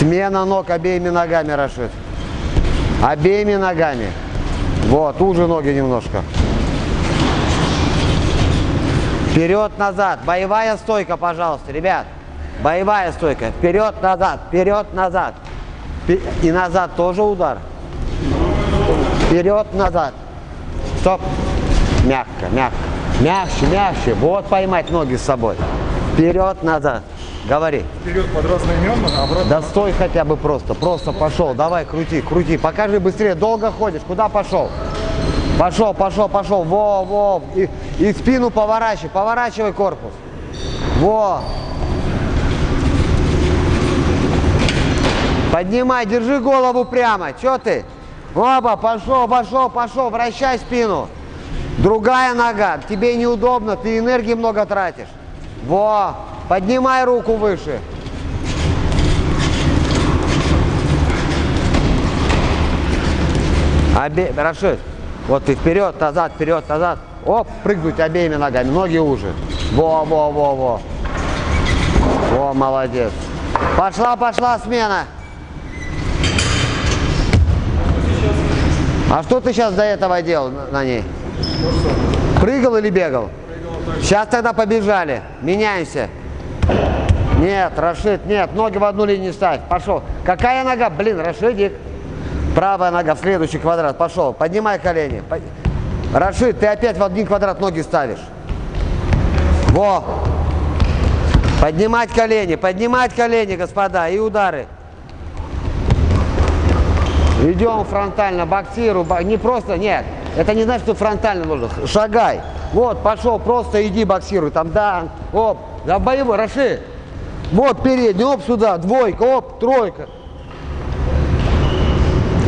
Смена ног обеими ногами, Рашид. Обеими ногами. Вот, уже ноги немножко. Вперед-назад. Боевая стойка, пожалуйста, ребят. Боевая стойка. Вперед-назад, вперед-назад. И назад тоже удар. Вперед-назад. Стоп. Мягко, мягко. Мягче, мягче. Вот поймать ноги с собой. Вперед-назад. Говори. Вперед под разноименно, обратно. Да стой хотя бы просто. Просто пошел. Давай, крути, крути. Покажи быстрее. Долго ходишь. Куда пошел? Пошел, пошел, пошел. Во, во. И, и спину поворачивай. Поворачивай корпус. Во. Поднимай, держи голову прямо. Че ты? Оба, пошел, пошел, пошел. Вращай спину. Другая нога. Тебе неудобно, ты энергии много тратишь. Во. Поднимай руку выше. Обе... Рашид, вот ты вперед, назад, вперед, назад. Оп, прыгнуть обеими ногами, ноги уже. Во, во, во, во. Во, молодец. Пошла, пошла смена. А что ты сейчас до этого делал на ней? Прыгал или бегал? Сейчас тогда побежали. Меняемся. Нет, Рашид, нет, ноги в одну линию ставь. Пошел. Какая нога? Блин, Рашидик. Правая нога в следующий квадрат. Пошел. Поднимай колени. Рашид, ты опять в один квадрат ноги ставишь. Во. Поднимать колени, поднимать колени, господа, и удары. Идем фронтально, боксирую, не просто, нет, это не значит, что фронтально нужно, шагай. Вот, пошел, просто иди боксируй, там, да, оп, да, боевой, Рашид. Вот передний, оп, сюда, двойка, оп, тройка.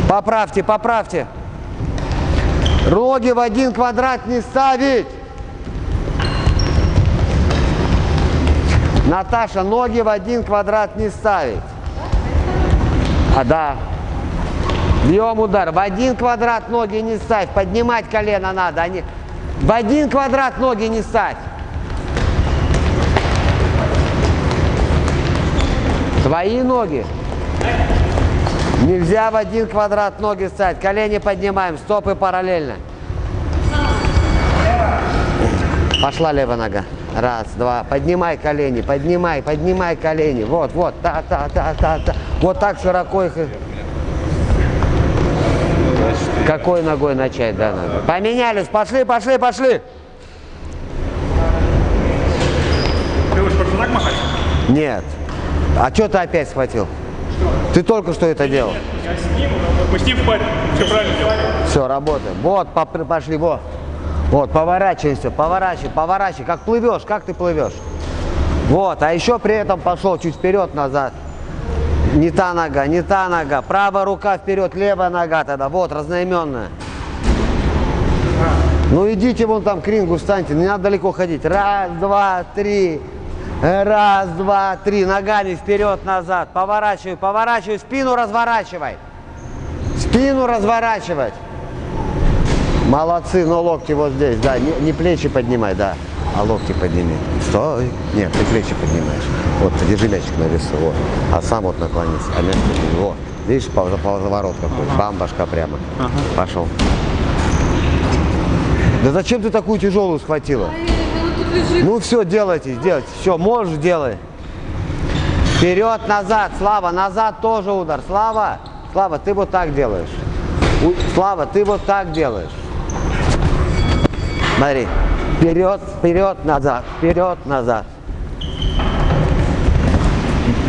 Поправьте, поправьте. Ноги в один квадрат не ставить. Наташа, ноги в один квадрат не ставить. А, да. Бьем удар. В один квадрат ноги не ставь. Поднимать колено надо. Они... В один квадрат ноги не ставь. Твои ноги. Нельзя в один квадрат ноги ставить. Колени поднимаем, стопы параллельно. Пошла левая нога. Раз, два. Поднимай колени, поднимай, поднимай колени. Вот, вот, та, та, та, та, та. Вот так широко их. Какой ногой начать, да, надо? Поменялись, пошли, пошли, пошли. Ты будешь просто так махать? Нет. А что ты опять схватил? Ты только что это делал. Я с ним, мы с ним в паре. Все правильно делаем. Все, работаем. Вот, пошли, вот. Вот, поворачивайся, поворачивай, поворачивай. Как плывешь, как ты плывешь. Вот, а еще при этом пошел чуть вперед-назад. Не та нога, не та нога. Правая рука вперед, левая нога тогда. Вот, разноименная. Ну идите вон там к рингу, встаньте, не надо далеко ходить. Раз, два, три. Раз, два, три. Ногами вперед-назад. Поворачивай, поворачивай. Спину разворачивай. Спину разворачивать. Молодцы, но локти вот здесь, да. Не, не плечи поднимай, да. А локти подними. Стой. Нет, ты плечи поднимаешь. Вот, держи мячик на весу. Вот. А сам вот наклонись. А мяч подними. Вот. Видишь, поворот какой. Бам, башка прямо. Ага. Пошел. Да зачем ты такую тяжелую схватила? Ну все, делайте, делайте. Все, можешь, делай. Вперед, назад, Слава, назад тоже удар. Слава, Слава, ты вот так делаешь. Слава, ты вот так делаешь. Смотри. Вперед, вперед, назад, вперед, назад.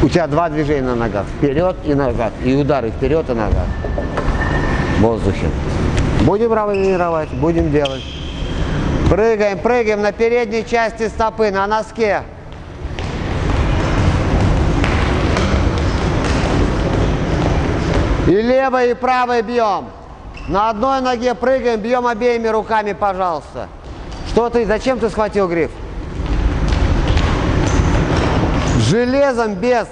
У тебя два движения на ногах. Вперед и назад. И удары вперед и назад. В воздухе. Будем тренировать, будем делать. Прыгаем, прыгаем на передней части стопы, на носке. И левой, и правой бьем. На одной ноге прыгаем, бьем обеими руками, пожалуйста. Что ты, зачем ты схватил гриф? Железом без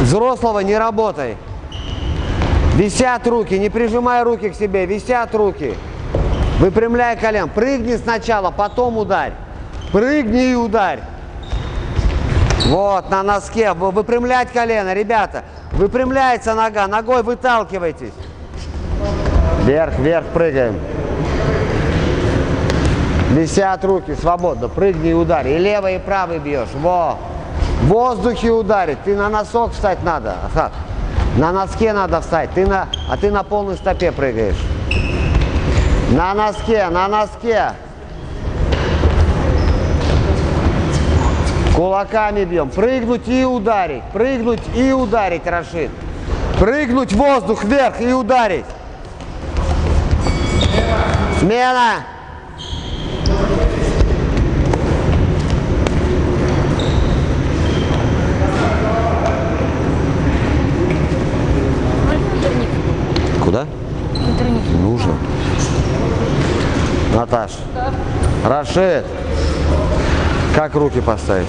взрослого не работай. Висят руки, не прижимай руки к себе, висят руки. Выпрямляй колен. Прыгни сначала, потом ударь. Прыгни и ударь. Вот, на носке. Вы- Выпрямлять колено, ребята. Выпрямляется нога. Ногой выталкивайтесь. Вверх, вверх прыгаем. Висят руки свободно. Прыгни и ударь. И левый, и правый бьешь. Во. В воздухе ударить. Ты на носок встать надо. На носке надо встать. Ты на, а ты на полной стопе прыгаешь. На носке, на носке. Кулаками бьем. Прыгнуть и ударить. Прыгнуть и ударить, Рашид. Прыгнуть в воздух вверх и ударить. Смена. Куда? Нужно. Наташ. Рашид. Как руки поставить?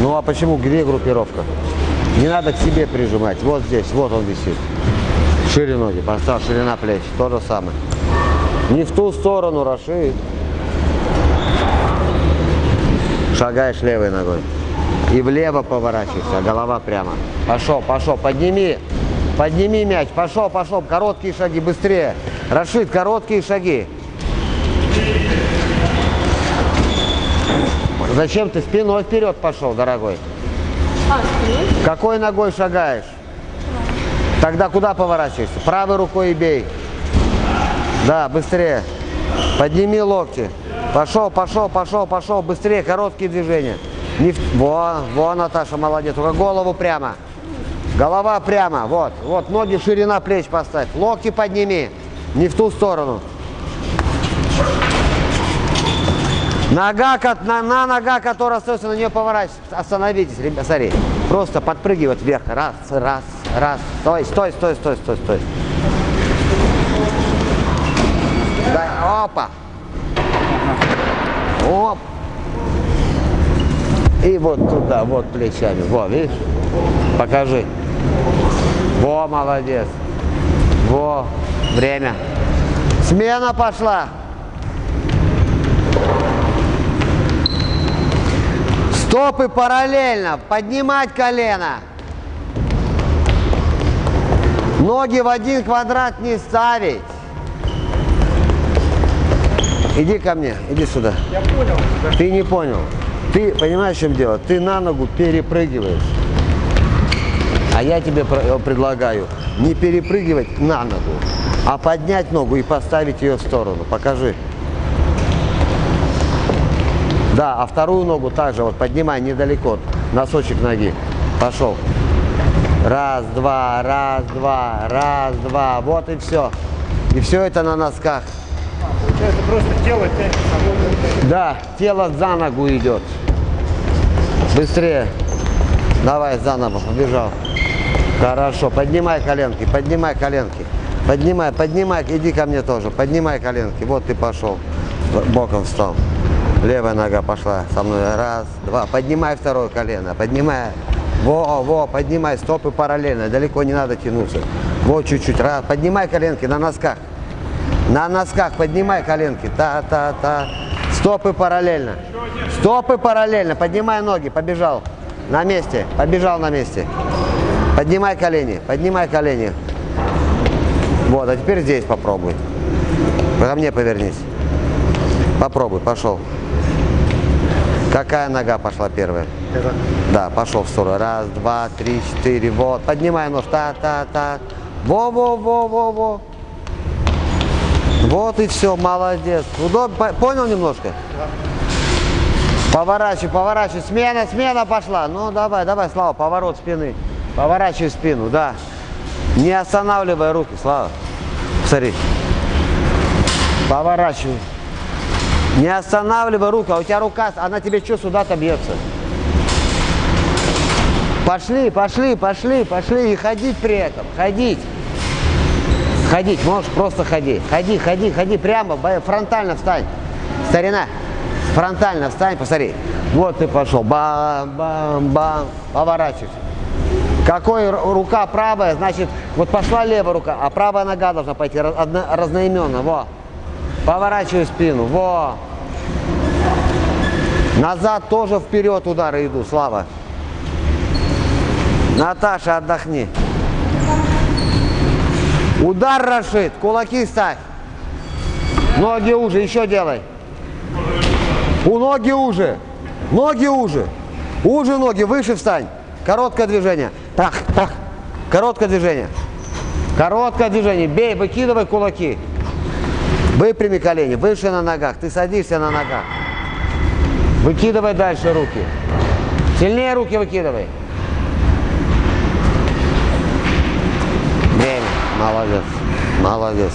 Ну а почему? Где группировка? Не надо к себе прижимать. Вот здесь, вот он висит. Шире ноги, поставь, ширина плеч. То же самое. Не в ту сторону, Рашид. Шагаешь левой ногой. И влево поворачиваешься, а голова прямо. Пошел, пошел, подними. Подними мяч. Пошел, пошел. Короткие шаги, быстрее. Рашид, короткие шаги. Зачем ты спиной вперед пошел, дорогой? А, спиной? Какой ногой шагаешь? Тогда куда поворачиваешься? Правой рукой и бей. Да, быстрее. Подними локти. Пошел, пошел, пошел, пошел. Быстрее, короткие движения. Не в- Во, во, Наташа, молодец. Только голову прямо. Голова прямо. Вот, вот, ноги ширина плеч поставь. Локти подними. Не в ту сторону. Нога, на, на нога, которая остается, на нее поворачивайтесь. Остановитесь, ребят, смотри. Просто подпрыгивать вверх. Раз, раз, раз. Стой, стой, стой, стой, стой, стой. Да, опа. Оп. И вот туда, вот плечами. Во, видишь? Покажи. Во, молодец. Во, время. Смена пошла. Стопы параллельно. Поднимать колено. Ноги в один квадрат не ставить. Иди ко мне, иди сюда. Я понял. Ты не понял. Ты понимаешь, в чем дело? Ты на ногу перепрыгиваешь. А я тебе э, предлагаю не перепрыгивать на ногу, а поднять ногу и поставить ее в сторону. Покажи. Да, а вторую ногу также вот поднимай недалеко, носочек ноги. Пошел. Раз, два, раз, два, раз, два. Вот и все. И все это на носках. Получается, просто тело тянет само. Да, тело за ногу идет. Быстрее. Давай заново, побежал. Хорошо, поднимай коленки, поднимай коленки. Поднимай, поднимай, иди ко мне тоже. Поднимай коленки. Вот ты пошел. Боком встал. Левая нога пошла со мной. Раз, два. Поднимай второе колено. Поднимай. Во, во, поднимай. Стопы параллельно. Далеко не надо тянуться. Вот чуть-чуть. Раз. Поднимай коленки на носках. На носках поднимай коленки. Та-та-та. Стопы параллельно. Стопы параллельно. Поднимай ноги. Побежал. На месте. Побежал на месте. Поднимай колени. Поднимай колени. Вот, а теперь здесь попробуй. Ко мне повернись. Попробуй. Пошел. Какая нога пошла первая? Это Да, пошел в сторону. Раз, два, три, четыре. Вот. Поднимай нож. Та-та-та. Во-во-во-во-во. Вот и все, молодец. Удобно, по- понял немножко? Поворачивай, поворачивай. Смена, смена пошла. Ну, давай, давай, Слава, поворот спины. Поворачивай спину, да. Не останавливай руки, Слава. Смотри. Поворачивай. Не останавливай руку, а у тебя рука, она тебе что сюда-то бьется? Пошли, пошли, пошли, пошли. И ходить при этом, ходить. Ходить, можешь просто ходи. Ходи, ходи, ходи прямо, фронтально встань. Старина, фронтально встань, посмотри. Вот ты пошел. Бам-бам-бам. Поворачивайся. Какой рука правая, значит, вот пошла левая рука, а правая нога должна пойти разноименно. Во. Поворачивай спину. Во. Назад тоже вперед удары иду, Слава. Наташа, отдохни. Удар, Рашид. Кулаки ставь. Ноги уже. Еще делай. У ноги уже. Ноги уже. Уже ноги. Выше встань. Короткое движение. Так, так. Короткое движение. Короткое движение. Бей, выкидывай кулаки. Выпрями колени. Выше на ногах. Ты садишься на ногах. Выкидывай дальше руки. Сильнее руки выкидывай. Время. Молодец. Молодец.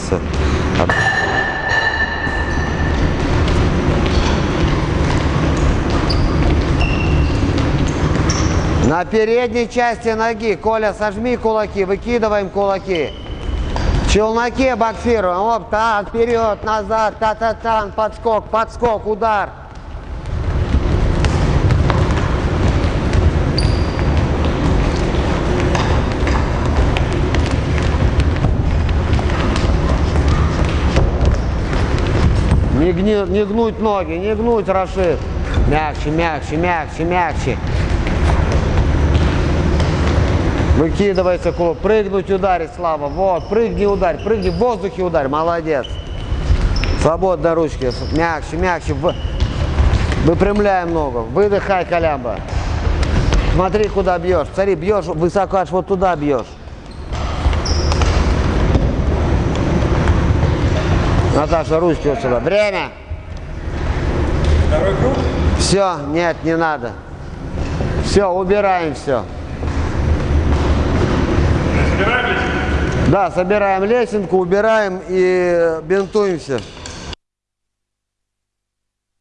На передней части ноги, Коля, сожми кулаки, выкидываем кулаки. В челноке боксируем. Оп, так, вперед, назад, та-та-та, подскок, подскок, удар. Не, гни- не гнуть ноги, не гнуть, Рашид. Мягче, мягче, мягче, мягче. Выкидывается кулак. Прыгнуть, ударить, Слава. Вот, прыгни, ударь, прыгни, в воздухе ударь. Молодец. Свободно ручки. Мягче, мягче. Выпрямляем ногу. Выдыхай, колямба. Смотри, куда бьешь. Смотри, бьешь высоко, аж вот туда бьешь. Наташа, ручки вот сюда. Время. Второй круг. Все, нет, не надо. Все, убираем все. Собираем лесенку? Да, собираем лесенку, убираем и бинтуемся.